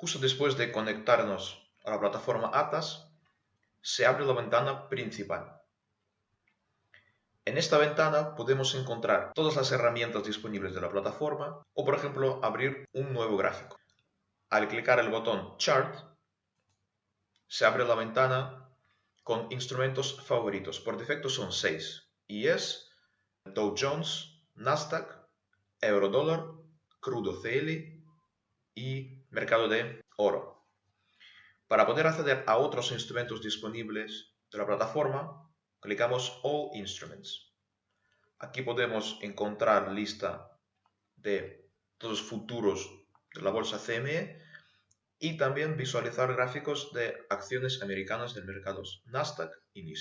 Justo después de conectarnos a la plataforma ATAS, se abre la ventana principal. En esta ventana podemos encontrar todas las herramientas disponibles de la plataforma o, por ejemplo, abrir un nuevo gráfico. Al clicar el botón Chart, se abre la ventana con instrumentos favoritos. Por defecto son 6 y es Dow Jones, Nasdaq, Eurodólar, Crudo CL y mercado de oro. Para poder acceder a otros instrumentos disponibles de la plataforma, clicamos All Instruments. Aquí podemos encontrar lista de todos los futuros de la bolsa CME y también visualizar gráficos de acciones americanas del mercado Nasdaq y.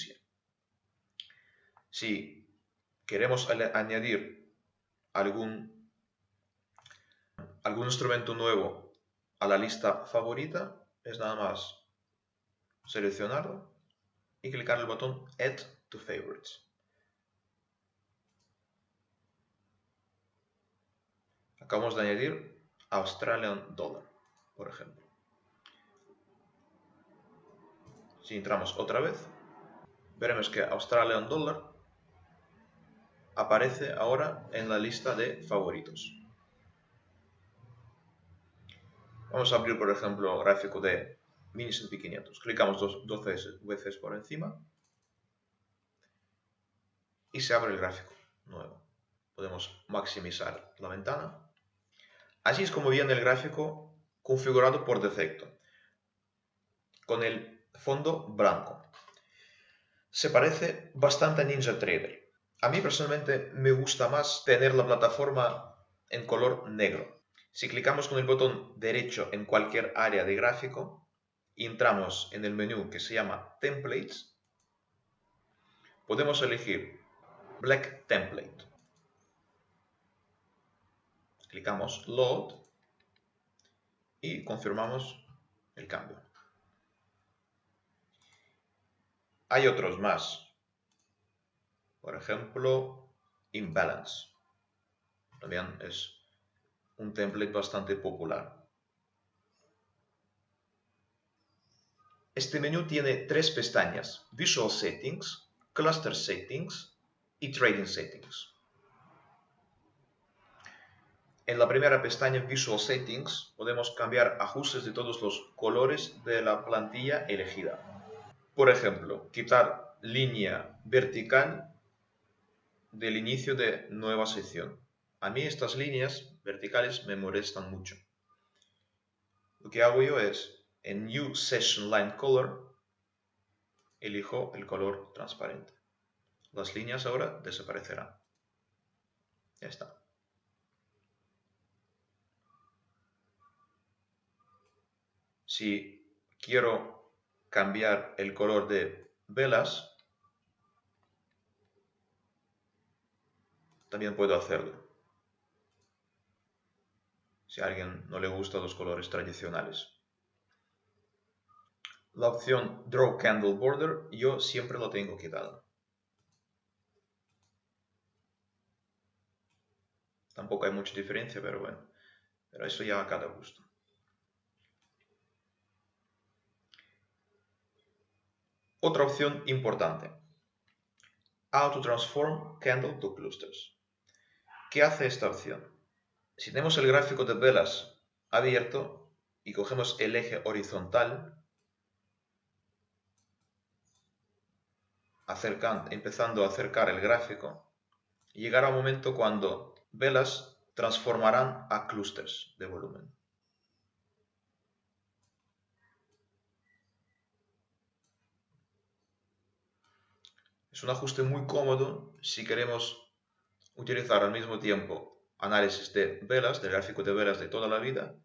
Si queremos añadir algún, algún instrumento nuevo a la lista favorita es nada más seleccionarlo y clicar el botón Add to Favorites. Acabamos de añadir Australian Dollar, por ejemplo. Si entramos otra vez, veremos que Australian Dollar aparece ahora en la lista de favoritos. Vamos a abrir, por ejemplo, gráfico de mini S&P 500. Clicamos dos, veces por encima y se abre el gráfico nuevo. Podemos maximizar la ventana. Así es como viene el gráfico configurado por defecto, con el fondo blanco. Se parece bastante a NinjaTrader. A mí personalmente me gusta más tener la plataforma en color negro. Si clicamos con el botón derecho en cualquier área de gráfico y entramos en el menú que se llama Templates, podemos elegir Black Template. Clicamos Load y confirmamos el cambio. Hay otros más. Por ejemplo, Imbalance. También es un template bastante popular. Este menú tiene tres pestañas, Visual Settings, Cluster Settings y Trading Settings. En la primera pestaña Visual Settings podemos cambiar ajustes de todos los colores de la plantilla elegida. Por ejemplo, quitar línea vertical del inicio de nueva sección. A mí estas líneas verticales me molestan mucho. Lo que hago yo es, en New Session Line Color, elijo el color transparente. Las líneas ahora desaparecerán. Ya está. Si quiero cambiar el color de velas, también puedo hacerlo si a alguien no le gustan los colores tradicionales. La opción Draw Candle Border yo siempre lo tengo quitado. Tampoco hay mucha diferencia, pero bueno. Pero eso ya a cada gusto. Otra opción importante. Auto Transform Candle to Clusters. ¿Qué hace esta opción? Si tenemos el gráfico de velas abierto y cogemos el eje horizontal, empezando a acercar el gráfico, llegará un momento cuando velas transformarán a clústeres de volumen. Es un ajuste muy cómodo si queremos utilizar al mismo tiempo análisis de velas, del gráfico de velas de toda la vida,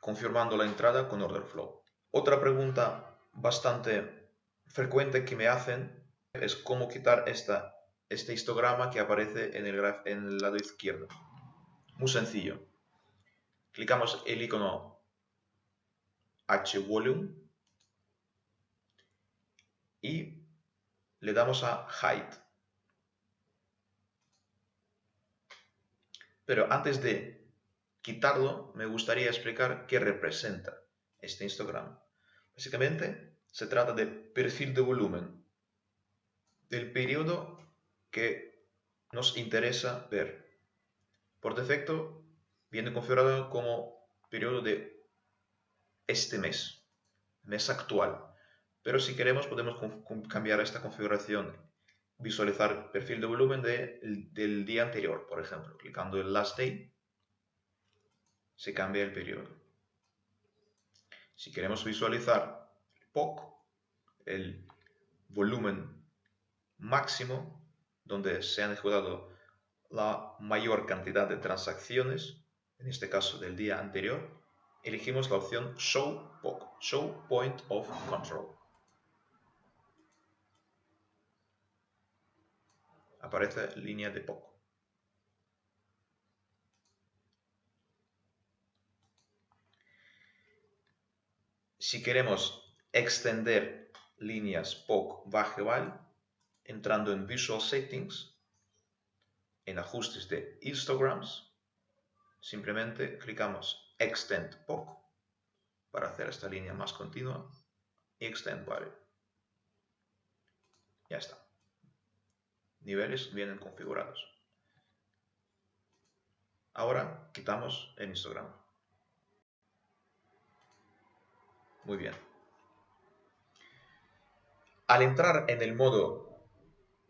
confirmando la entrada con order flow. Otra pregunta bastante frecuente que me hacen es cómo quitar este histograma que aparece en el, lado izquierdo. Muy sencillo. Clicamos el icono H Volume y le damos a Hide. Pero antes de quitarlo, me gustaría explicar qué representa este Instagram. Básicamente, se trata de perfil de volumen del periodo que nos interesa ver. Por defecto, viene configurado como periodo de este mes, mes actual. Pero si queremos podemos cambiar esta configuración, visualizar perfil de volumen del día anterior, por ejemplo, clicando en Last Day, se cambia el periodo. Si queremos visualizar POC, el volumen máximo, donde se han ejecutado la mayor cantidad de transacciones, en este caso del día anterior, elegimos la opción Show POC, Show Point of Control. Aparece línea de POC. Si queremos extender líneas POC bajeval, entrando en Visual Settings, en ajustes de histograms, simplemente clicamos Extend POC para hacer esta línea más continua y Extend Value. Ya está. Niveles vienen configurados. Ahora quitamos el histogram. Muy bien. Al entrar en el modo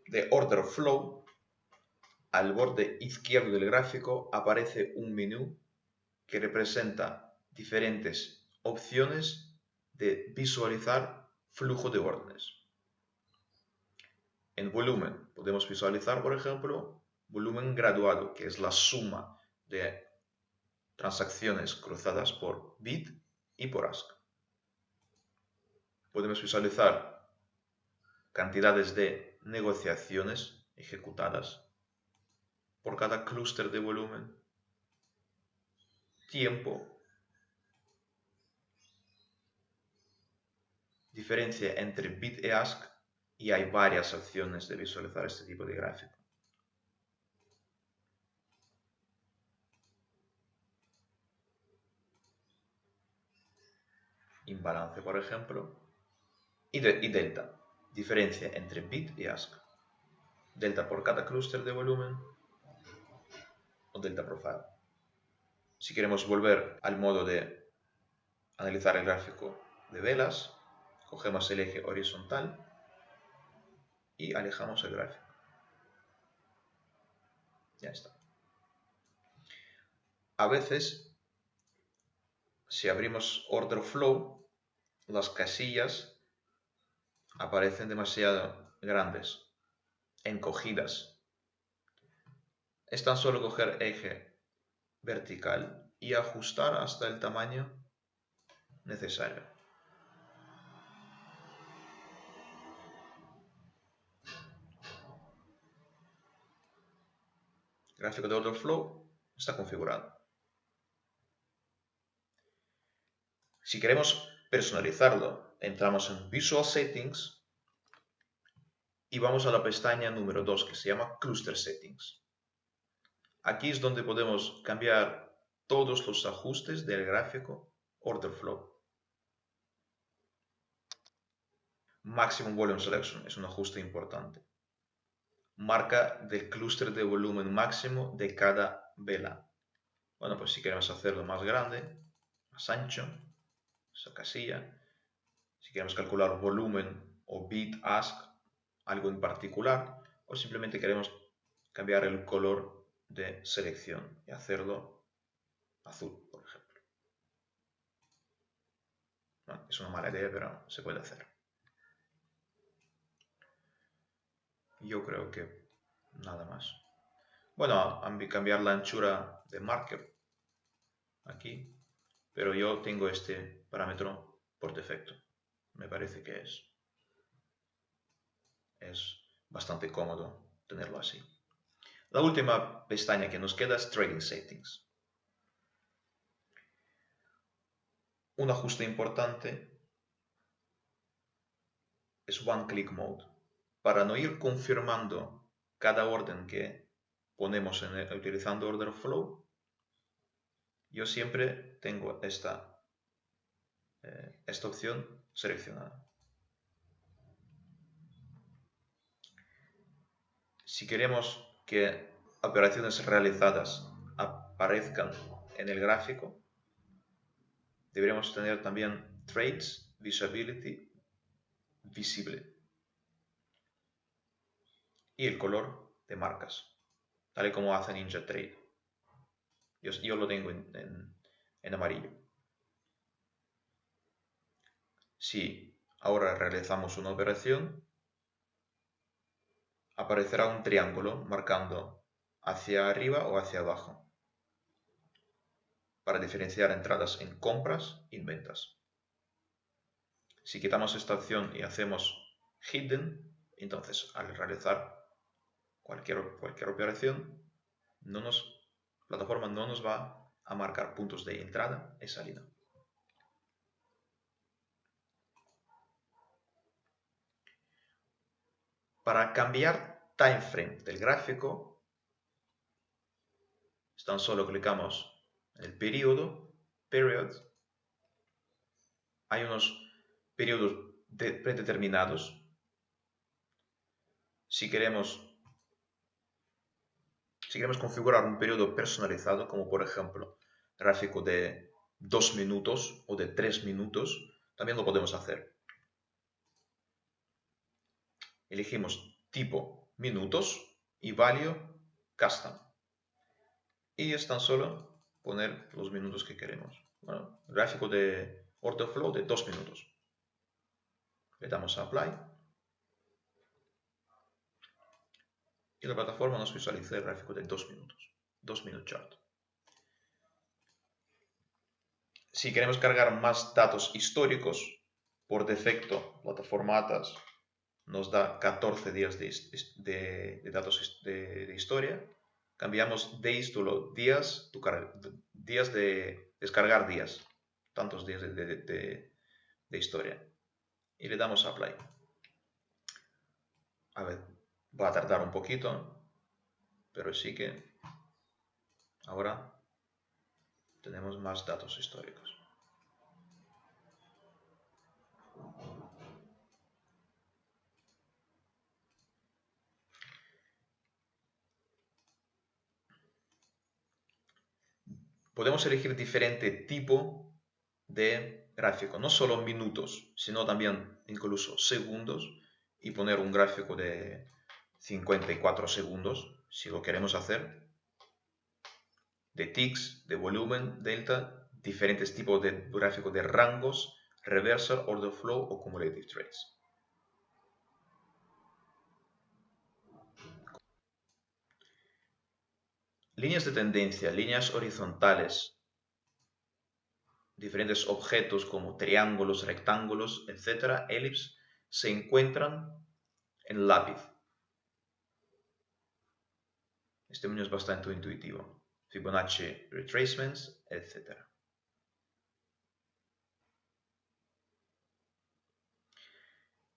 de Order Flow, al borde izquierdo del gráfico aparece un menú que representa diferentes opciones de visualizar flujo de órdenes. En volumen podemos visualizar, por ejemplo, volumen graduado, que es la suma de transacciones cruzadas por bit y por ask. Podemos visualizar cantidades de negociaciones ejecutadas por cada clúster de volumen, tiempo, diferencia entre bit y ask y hay varias opciones de visualizar este tipo de gráfico. Imbalance, por ejemplo, y, delta, diferencia entre bit y ask. Delta por cada clúster de volumen o delta profile. Si queremos volver al modo de analizar el gráfico de velas, cogemos el eje horizontal y alejamos el gráfico. Ya está. A veces, si abrimos Order Flow, las casillas aparecen demasiado grandes, encogidas. Es tan solo coger eje vertical y ajustar hasta el tamaño necesario. Gráfico de order flow está configurado. Si queremos personalizarlo, entramos en Visual Settings y vamos a la pestaña número 2 que se llama Cluster Settings. Aquí es donde podemos cambiar todos los ajustes del gráfico Order Flow. Maximum Volume Selection es un ajuste importante marca del clúster de volumen máximo de cada vela. Bueno, pues si queremos hacerlo más grande, más ancho, esa casilla, si queremos calcular volumen o bit ask, algo en particular, o simplemente queremos cambiar el color de selección y hacerlo azul, por ejemplo. es una mala idea, pero se puede hacer. Yo creo que nada más. Bueno, cambiar la anchura de marker aquí, pero yo tengo este parámetro por defecto. Me parece que es, es bastante cómodo tenerlo así. La última pestaña que nos queda es Trading Settings. Un ajuste importante es One Click Mode para no ir confirmando cada orden que ponemos en utilizando order flow, yo siempre tengo esta, eh, esta opción seleccionada. Si queremos que operaciones realizadas aparezcan en el gráfico, deberíamos tener también Trades Visibility visible y el color de marcas, tal y como hace NinjaTrade. Yo, yo lo tengo en, en amarillo. Si ahora realizamos una operación, aparecerá un triángulo marcando hacia arriba o hacia abajo para diferenciar entradas en compras y en ventas. Si quitamos esta opción y hacemos hidden, entonces al realizar cualquier, cualquier operación, no nos, la plataforma no nos va a marcar puntos de entrada y salida. Para cambiar time frame del gráfico, tan solo clicamos en el periodo, period, hay unos periodos predeterminados. Si queremos, si queremos configurar un periodo personalizado, como por ejemplo gráfico de 2 minutos o de 3 minutos, también lo podemos hacer. Elegimos tipo minutos y value custom. Y es tan solo poner los minutos que queremos. Bueno, gráfico de order flow de 2 minutos. Le damos a Apply. Y la plataforma nos visualiza el gráfico de 2 minutos. 2 minute chart. Si queremos cargar más datos históricos, por defecto, plataforma ATAS nos da 14 días de, datos de, historia. Cambiamos days to días, días de descargar días, tantos días de, historia. Y le damos apply. A ver, va a tardar un poquito, pero sí que ahora tenemos más datos históricos. podemos elegir diferente tipo de gráfico, no solo minutos, sino también incluso segundos y poner un gráfico de 54 segundos si lo queremos hacer, de ticks, de volumen, delta, diferentes tipos de gráfico de rangos, reversal, order flow o cumulative trades. Líneas de tendencia, líneas horizontales, diferentes objetos como triángulos, rectángulos, etc., elipse, se encuentran en lápiz. Este menú es bastante intuitivo. Fibonacci retracements, etc.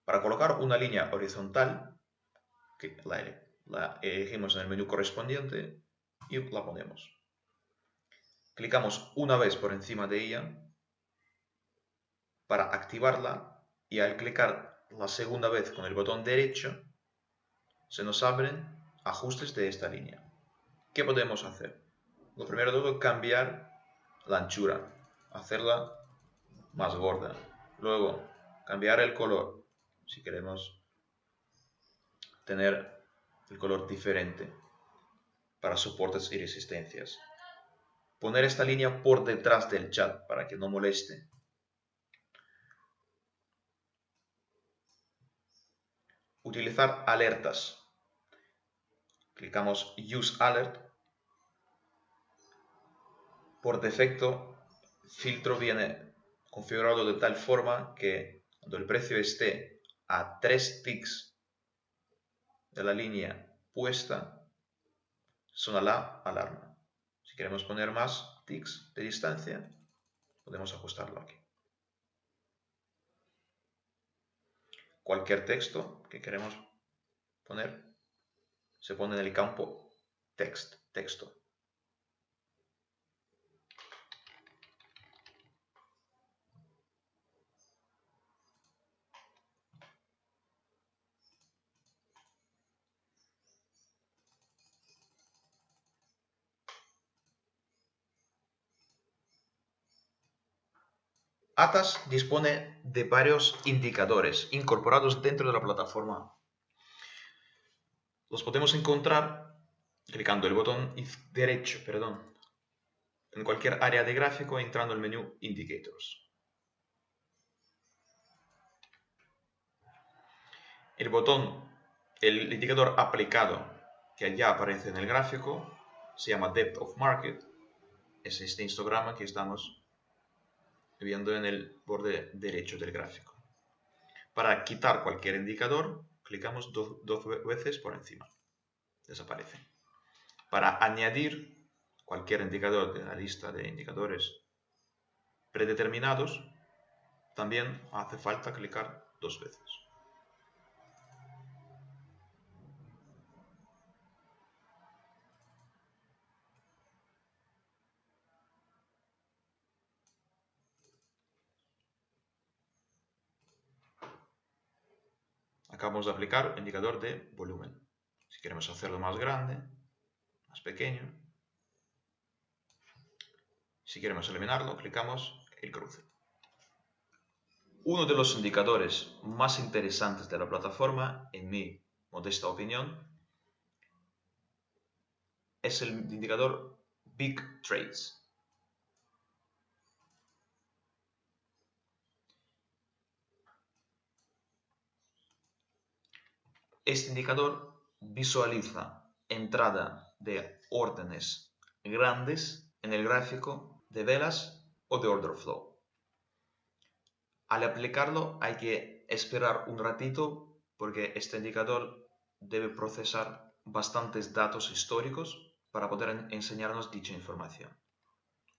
Para colocar una línea horizontal, la elegimos en el menú correspondiente, y la ponemos. Clicamos una vez por encima de ella para activarla y al clicar la segunda vez con el botón derecho se nos abren ajustes de esta línea. ¿Qué podemos hacer? Lo primero de todo, cambiar la anchura, hacerla más gorda. Luego, cambiar el color, si queremos tener el color diferente para soportes y resistencias. Poner esta línea por detrás del chat para que no moleste. Utilizar alertas. Clicamos Use Alert. Por defecto, filtro viene configurado de tal forma que cuando el precio esté a 3 ticks de la línea puesta, suena la alarma. Si queremos poner más ticks de distancia, podemos ajustarlo aquí. Cualquier texto que queremos poner se pone en el campo text, texto. Atas dispone de varios indicadores incorporados dentro de la plataforma. Los podemos encontrar clicando el botón derecho perdón, en cualquier área de gráfico entrando el menú Indicators. El botón, el indicador aplicado que ya aparece en el gráfico se llama Depth of Market. Es este histograma que estamos viendo en el borde derecho del gráfico. Para quitar cualquier indicador, clicamos dos, veces por encima. Desaparece. Para añadir cualquier indicador de la lista de indicadores predeterminados, también hace falta clicar dos veces. Acabamos de aplicar el indicador de volumen. Si queremos hacerlo más grande, más pequeño, si queremos eliminarlo, clicamos el cruce. Uno de los indicadores más interesantes de la plataforma, en mi modesta opinión, es el indicador Big Trades. Este indicador visualiza entrada de órdenes grandes en el gráfico de velas o de order flow. Al aplicarlo hay que esperar un ratito porque este indicador debe procesar bastantes datos históricos para poder enseñarnos dicha información.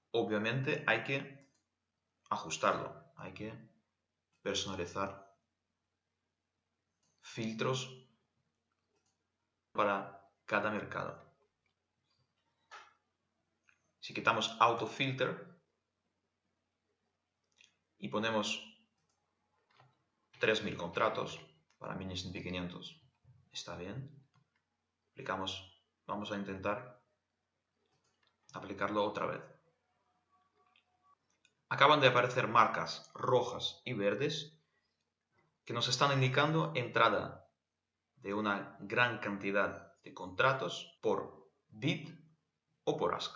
Obviamente hay que ajustarlo, hay que personalizar filtros para cada mercado. Si quitamos Auto Filter y ponemos 3.000 contratos para S&P 500, está bien. Aplicamos, vamos a intentar aplicarlo otra vez. Acaban de aparecer marcas rojas y verdes que nos están indicando entrada de una gran cantidad de contratos por bid o por ask.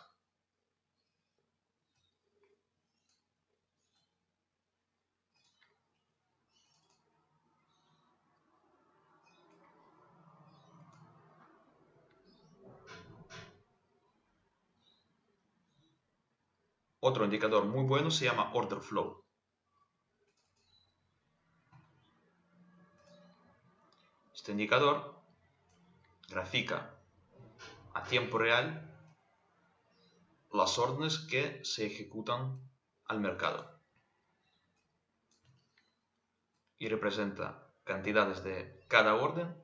Otro indicador muy bueno se llama Order Flow. Este indicador grafica a tiempo real las órdenes que se ejecutan al mercado y representa cantidades de cada orden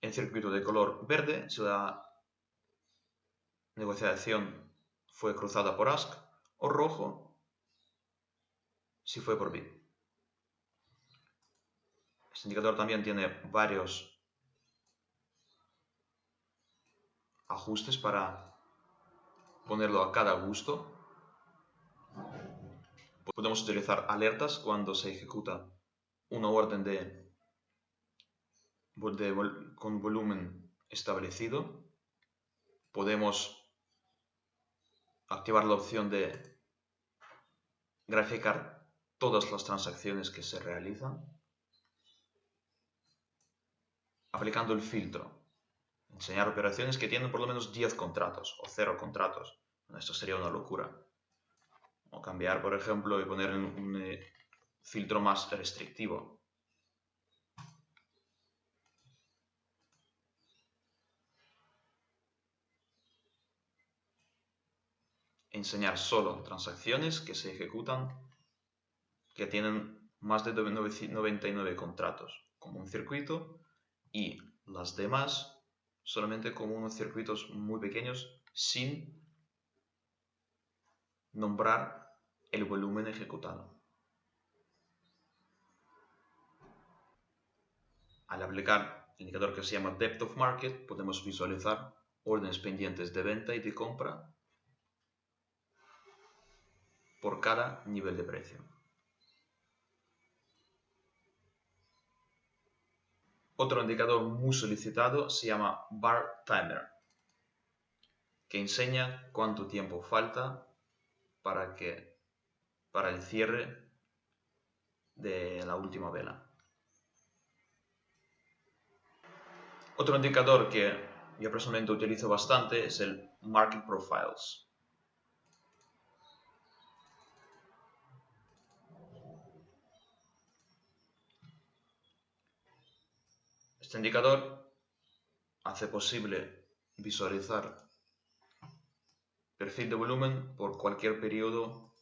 en circuito de color verde si la negociación fue cruzada por ask o rojo si fue por bid. Este indicador también tiene varios ajustes para ponerlo a cada gusto. Podemos utilizar alertas cuando se ejecuta una orden de, con volumen establecido. Podemos activar la opción de graficar todas las transacciones que se realizan aplicando el filtro. Enseñar operaciones que tienen por lo menos 10 contratos o 0 contratos. esto sería una locura. O cambiar, por ejemplo, y poner un, eh, filtro más restrictivo. Enseñar solo transacciones que se ejecutan que tienen más de 99 contratos, como un circuito y las demás solamente como unos circuitos muy pequeños sin nombrar el volumen ejecutado. Al aplicar el indicador que se llama Depth of Market podemos visualizar órdenes pendientes de venta y de compra por cada nivel de precio. Otro indicador muy solicitado se llama Bar Timer, que enseña cuánto tiempo falta para, que, para el cierre de la última vela. Otro indicador que yo personalmente utilizo bastante es el Market Profiles. Este indicador hace posible visualizar perfil de volumen por cualquier periodo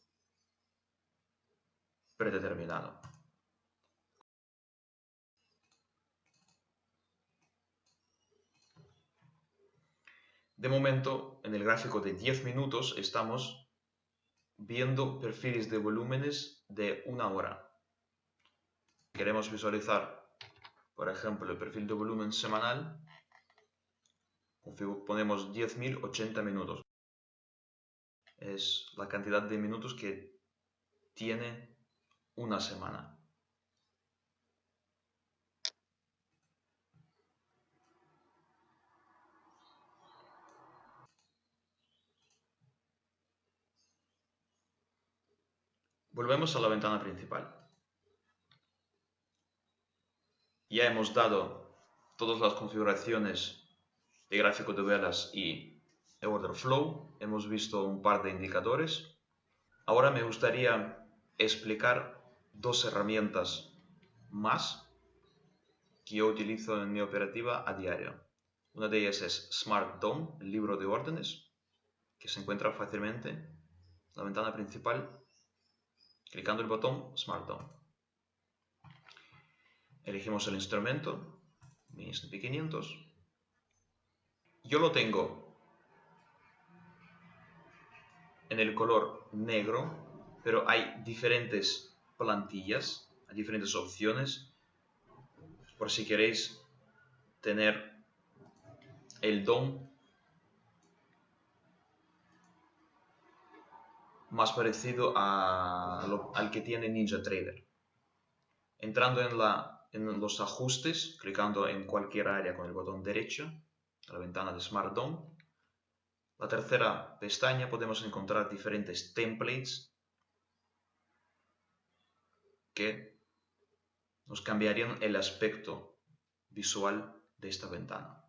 predeterminado. De momento, en el gráfico de 10 minutos estamos viendo perfiles de volúmenes de una hora. Queremos visualizar, por ejemplo, el perfil de volumen semanal. Ponemos 10.080 minutos. Es la cantidad de minutos que tiene una semana. Volvemos a la ventana principal. Ya hemos dado todas las configuraciones de gráfico de velas y de order flow. Hemos visto un par de indicadores. Ahora me gustaría explicar dos herramientas más que yo utilizo en mi operativa a diario. Una de ellas es Smart DOM, el libro de órdenes, que se encuentra fácilmente en la ventana principal Clicando el botón Smart DOM. Elegimos el instrumento, mi S&P 500. Yo lo tengo en el color negro, pero hay diferentes plantillas, hay diferentes opciones, por si queréis tener el DOM más parecido al que tiene NinjaTrader. Entrando en, la, en, los ajustes, clicando en cualquier área con el botón derecho, la ventana de Smart DOM, la tercera pestaña podemos encontrar diferentes templates que nos cambiarían el aspecto visual de esta ventana.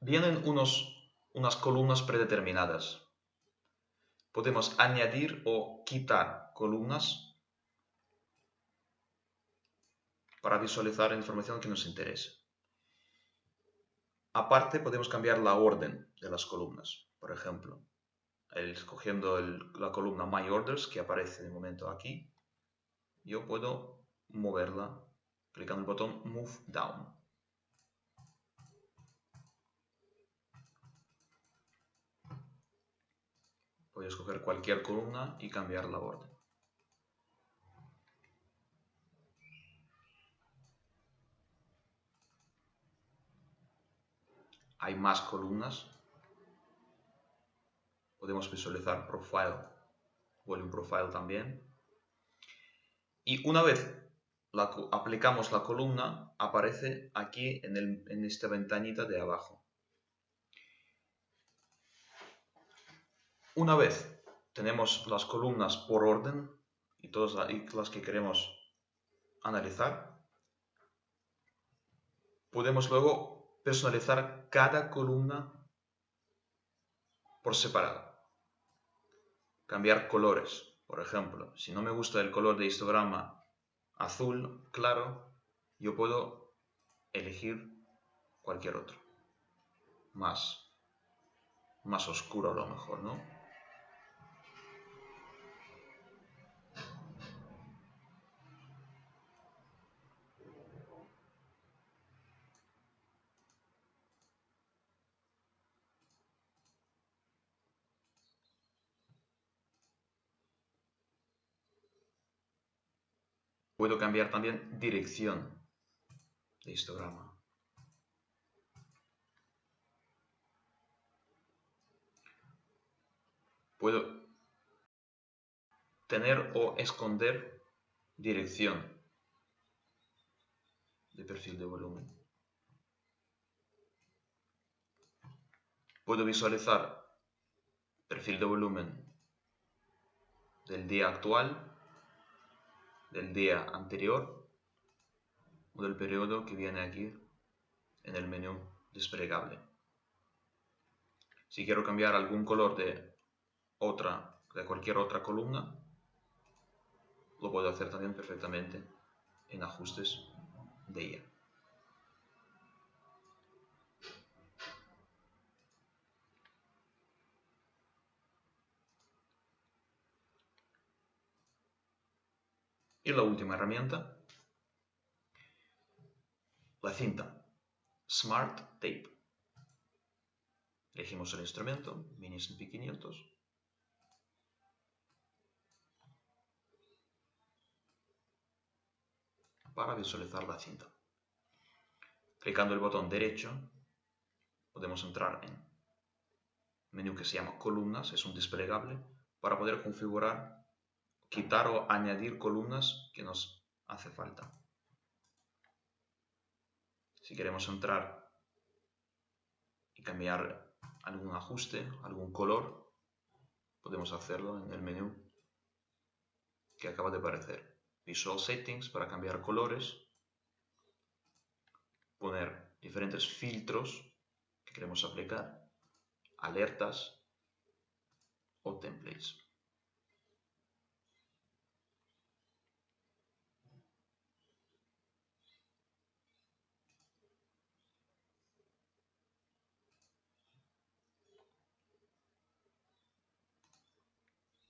Vienen unos unas columnas predeterminadas. Podemos añadir o quitar columnas para visualizar la información que nos interese. Aparte, podemos cambiar la orden de las columnas. Por ejemplo, escogiendo la columna My Orders, que aparece de momento aquí, yo puedo moverla clicando el botón Move Down. Voy a escoger cualquier columna y cambiar la orden. Hay más columnas. Podemos visualizar Profile, Volume Profile también. Y una vez aplicamos la columna, aparece aquí en, en esta ventanita de abajo. Una vez tenemos las columnas por orden y todas las que queremos analizar, podemos luego personalizar cada columna por separado. Cambiar colores, por ejemplo. Si no me gusta el color de histograma azul claro, yo puedo elegir cualquier otro. Más, más oscuro a lo mejor, ¿no? Puedo cambiar también dirección de histograma. Puedo tener o esconder dirección de perfil de volumen. Puedo visualizar perfil de volumen del día actual, del día anterior o del periodo que viene aquí en el menú desplegable. Si quiero cambiar algún color de otra, de cualquier otra columna, lo puedo hacer también perfectamente en ajustes de ella. Y la última herramienta, la cinta Smart Tape. Elegimos el instrumento, Mini SP500. Para visualizar la cinta. Clicando el botón derecho, podemos entrar en menú que se llama columnas, es un desplegable, para poder configurar quitar o añadir columnas que nos hace falta. Si queremos entrar y cambiar algún ajuste, algún color, podemos hacerlo en el menú que acaba de aparecer. Visual Settings para cambiar colores, poner diferentes filtros que queremos aplicar, alertas o templates.